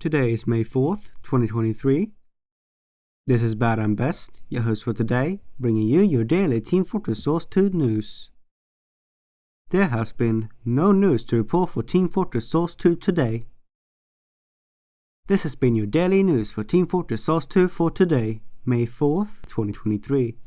Today is May 4th, 2023. This is Bad and Best, your host for today, bringing you your daily Team Fortress Source 2 news. There has been no news to report for Team Fortress Source 2 today. This has been your daily news for Team Fortress Source 2 for today, May 4th, 2023.